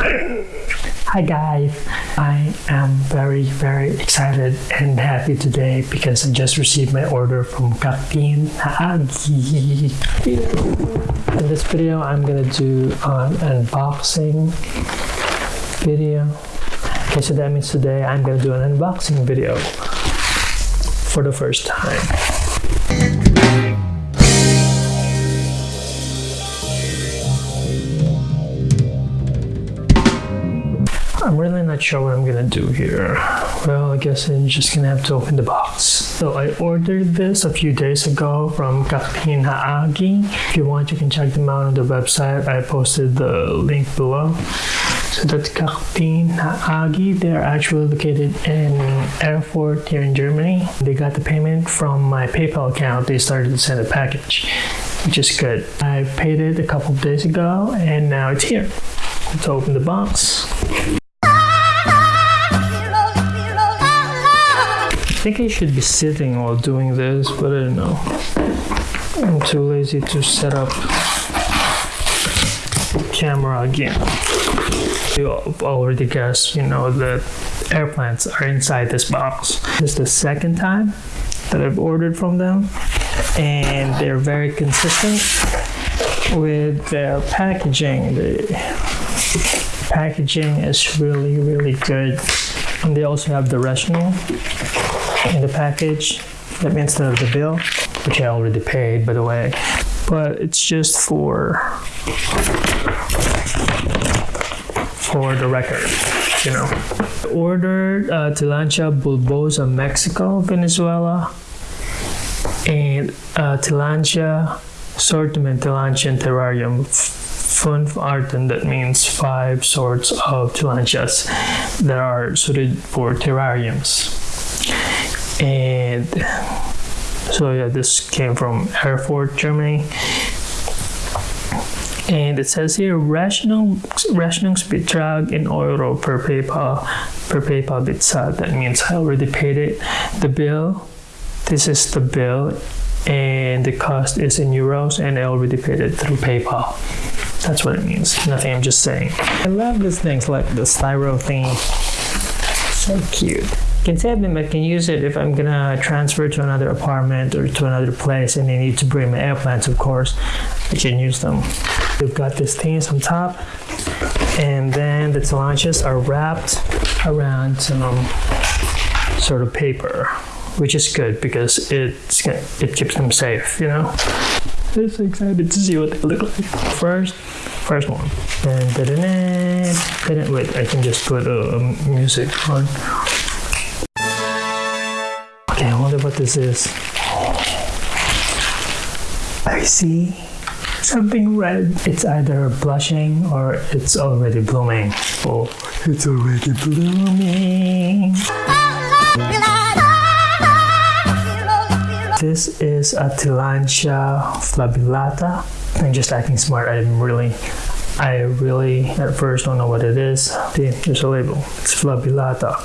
Hi guys, I am very very excited and happy today because I just received my order from Agi. In this video, I'm gonna do an unboxing video. Okay, so that means today I'm gonna do an unboxing video for the first time. I'm really not sure what I'm gonna do here. Well, I guess I'm just gonna have to open the box. So I ordered this a few days ago from Kakteen Haage. If you want, you can check them out on the website. I posted the link below. So that's Kakteen Haage. They're actually located in Erfurt here in Germany. They got the payment from my PayPal account. They started to send a package, which is good. I paid it a couple of days ago and now it's here. Let's open the box. Think I should be sitting while doing this, but I don't know. I'm too lazy to set up camera again. You already guessed, you know, that airplanes are inside this box. This is the second time that I've ordered from them, and they're very consistent with their packaging. The packaging is really, really good. And they also have the rational in the package. That means the, the bill, which I already paid, by the way. But it's just for for the record, you know. Ordered uh, Tillandsia bulbosa, Mexico, Venezuela, and uh, Tillandsia sortiment Tillandsia terrarium fünf Arten, that means five sorts of tillandsias that are suited for terrariums. And so yeah, this came from Erfurt, Germany. And it says here Rechnung, Rechnungsbetrag in Euro per PayPal per PayPal bezahlt. That means I already paid it. The bill, this is the bill, and the cost is in euros, and I already paid it through PayPal. That's what it means. Nothing. I'm just saying. I love these things like the styro thing. So cute. Can save them. I can use it if I'm gonna transfer to another apartment or to another place and I need to bring my airplanes, of course. I can use them. We've got these things on top, and then the launches are wrapped around some sort of paper, which is good because it's it keeps them safe, you know. I'm so excited to see what they look like. First, first one. And dun, dun, dun, wait, I can just put a, a music on. What this is. I see something red. It's either blushing or it's already blooming. Oh, it's already blooming. This is a Tillandsia flabellata. I'm just acting smart. I'm really, I really at first don't know what it is. See, there's a label. It's flabellata.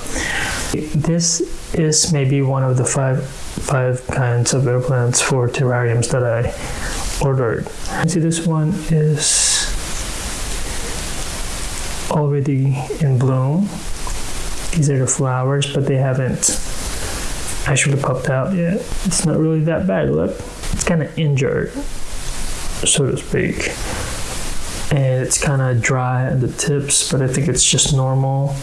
This is maybe one of the five five kinds of air plants for terrariums that I ordered. See, this one is already in bloom. These are the flowers, but they haven't actually popped out yet. It's not really that bad. Look, it's kind of injured, so to speak. And it's kind of dry at the tips, but I think it's just normal.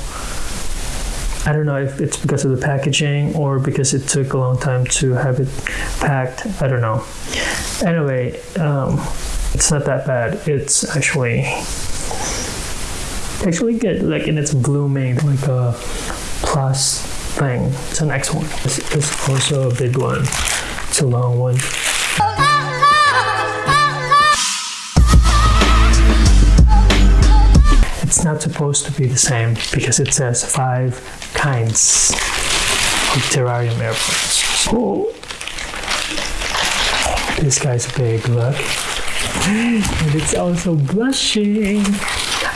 I don't know if it's because of the packaging or because it took a long time to have it packed. I don't know. Anyway, um, it's not that bad. It's actually actually good. Like, and it's blooming like a plus thing. It's an X one. Is also a big one. It's a long one. It's not supposed to be the same because it says five kinds of terrarium airplanes. Oh, this guy's big, look. And it's also blushing.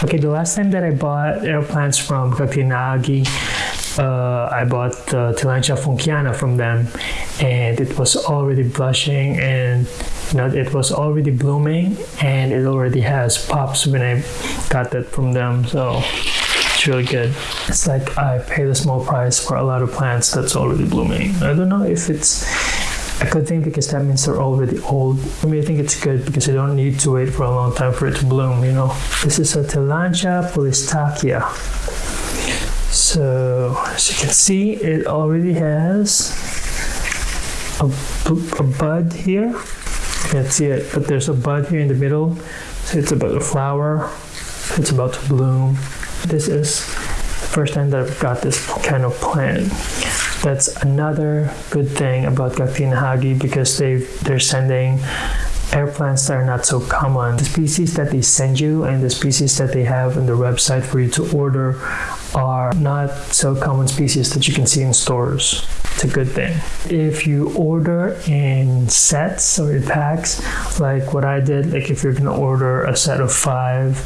Okay, the last time that I bought airplanes from Kakteen Haage, uh, I bought the Tillandsia funckiana from them and it was already blushing and you know it was already blooming and it already has pops when I got that from them so really good it's like I paid a small price for a lot of plants that's already blooming I don't know if it's a good thing because that means they're already old I mean I think it's good because you don't need to wait for a long time for it to bloom you know this is a Tillandsia polystachya so as you can see it already has a, a bud here can't see it, but there's a bud here in the middle. So it's about a flower. It's about to bloom. This is the first time that I've got this kind of plant. That's another good thing about Kakteen Haage because they they're sending air plants that are not so common. The species that they send you and the species that they have on the website for you to order are not so common species that you can see in stores. It's a good thing. If you order in sets or in packs, like what I did, like if you're gonna order a set of five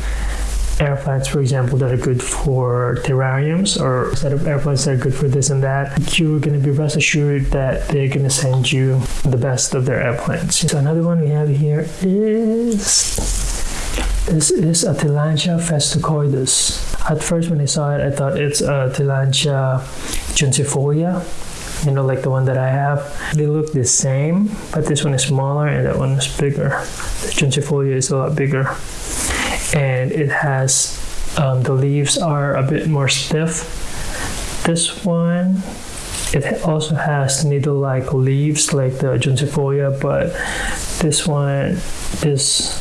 air plants, for example, that are good for terrariums or set of air plants that are good for this and that, you're going to be rest assured that they're going to send you the best of their air plants. So another one we have here is this is a Tillandsia festucoides. At first, when I saw it, I thought it's a Tillandsia juncifolia you know, like the one that I have. They look the same, but this one is smaller and that one is bigger. The juncifolia is a lot bigger and it has um, the leaves are a bit more stiff. This one it also has needle-like leaves like the juncifolia, but this one is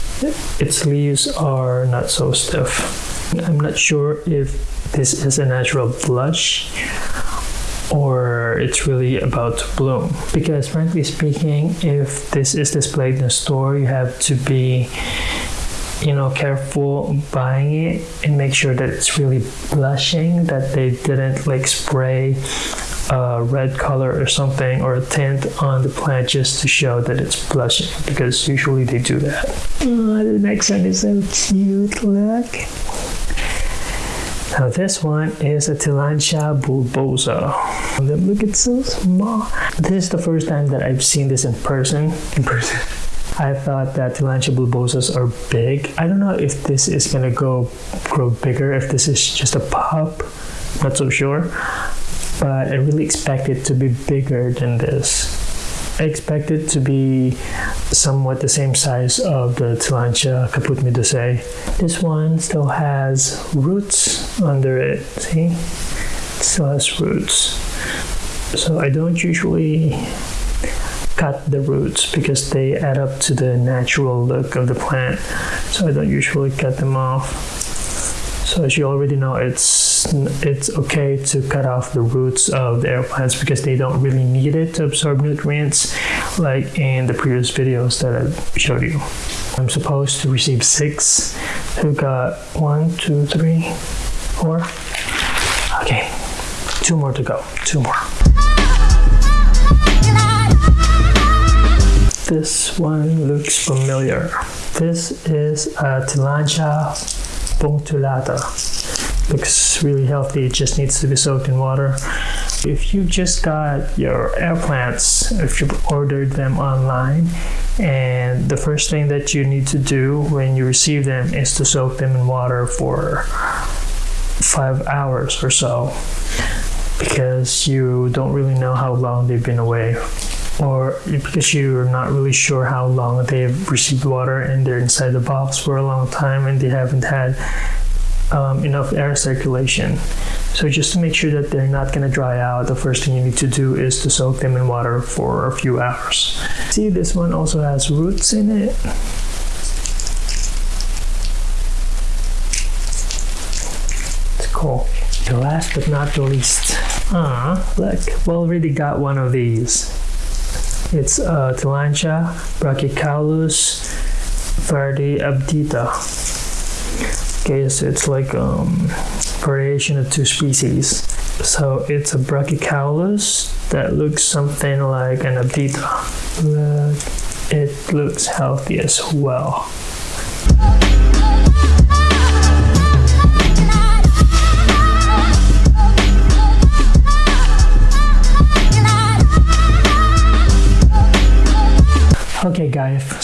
its leaves are not so stiff. I'm not sure if this is a natural blush or it's really about to bloom. Because frankly speaking, if this is displayed in a store, you have to be you know careful buying it and make sure that it's really blushing that they didn't like spray a red color or something or a tint on the plant just to show that it's blushing because usually they do that oh, the next one is so cute look now this one is a Tillandsia bulbosa. Look, it's so small. This is the first time that I've seen this in person. In person. I thought that Tillandsia bulbosas are big. I don't know if this is gonna go grow bigger, if this is just a pup, not so sure. But I really expect it to be bigger than this. I expect it to be somewhat the same size of the Tillandsia caput medusae. This one still has roots under it, see? It still has roots. So I don't usually cut the roots because they add up to the natural look of the plant. So I don't usually cut them off. So as you already know, it's it's okay to cut off the roots of the air plants because they don't really need it to absorb nutrients like in the previous videos that I showed you. I'm supposed to receive six. Who got one, two, three, four? Okay, two more to go, two more. This one looks familiar. This is a Tillandsia punctulata. Looks really healthy, it just needs to be soaked in water. If you just got your air plants, if you ordered them online, and the first thing that you need to do when you receive them is to soak them in water for five hours or so because you don't really know how long they've been away or because you're not really sure how long they've received water and they're inside the box for a long time and they haven't had um, enough air circulation. So just to make sure that they're not going to dry out, the first thing you need to do is to soak them in water for a few hours. See, this one also has roots in it. It's cool. The last but not the least. Ah, look, we already got one of these. It's uh, brachycaulos vardi abdita. Okay, so it's like um, variation of two species. So it's a brachycaulos that looks something like an abdita. Look, it looks healthy as well.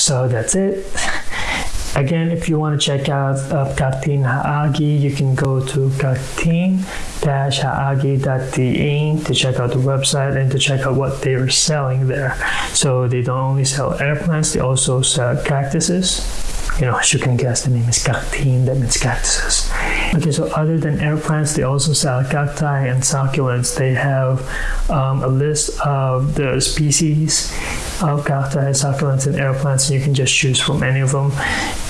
So that's it. Again, if you want to check out uh, Kakteen Haage, you can go to kakteen-haage.de to check out the website and to check out what they are selling there. So they don't only sell air plants, they also sell cactuses. You know, as you can guess, the name is Kakteen, that means cactuses. Okay, so other than air plants, they also sell cacti and succulents. They have um, a list of the species of cacti succulents and air plants, and you can just choose from any of them.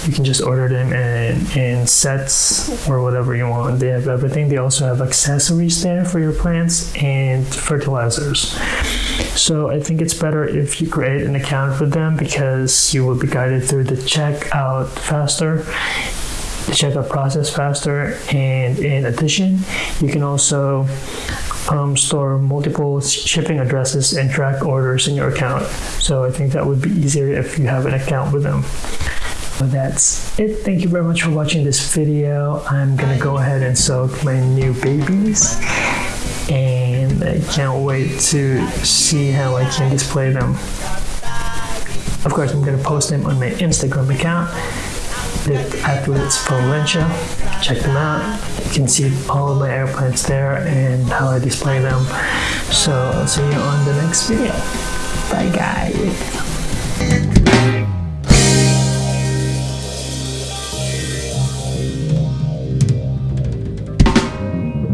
You can just order them in, in sets or whatever you want. They have everything. They also have accessories there for your plants and fertilizers. So I think it's better if you create an account with them because you will be guided through the checkout faster the checkout process faster and in addition you can also um, store multiple shipping addresses and track orders in your account. So i think that would be easier if you have an account with them. So that's it. Thank you very much for watching this video. I'm gonna go ahead and soak my new babies. And i can't wait to see how i can display them. Of course i'm gonna post them on my instagram account the athletes from Valencia. Check them out. You can see all of my airplanes there and how I display them. So I'll see you on the next video. Bye guys.